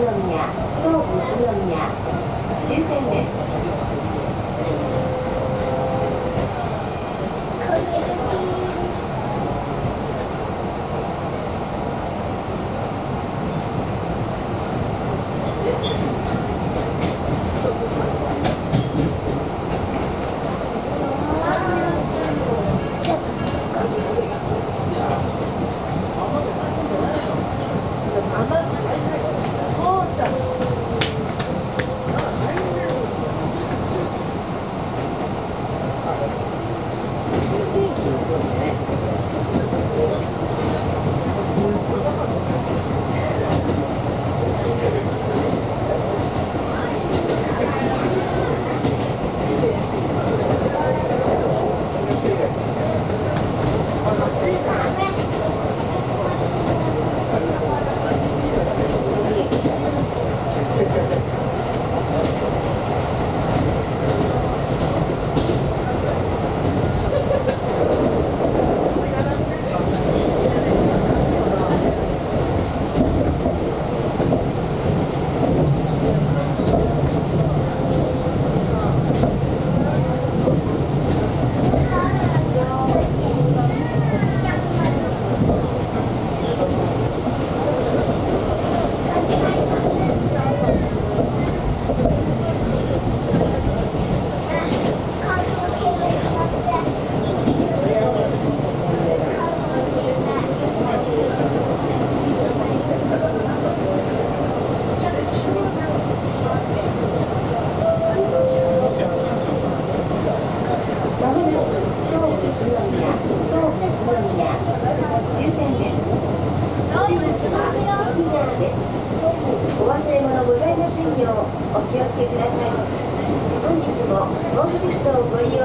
ương nhà, tôi cũng ương nhà, xin thêm đẹp. ですお忘れ物ございませんようお気をつけください本日も東武鉄道をご利用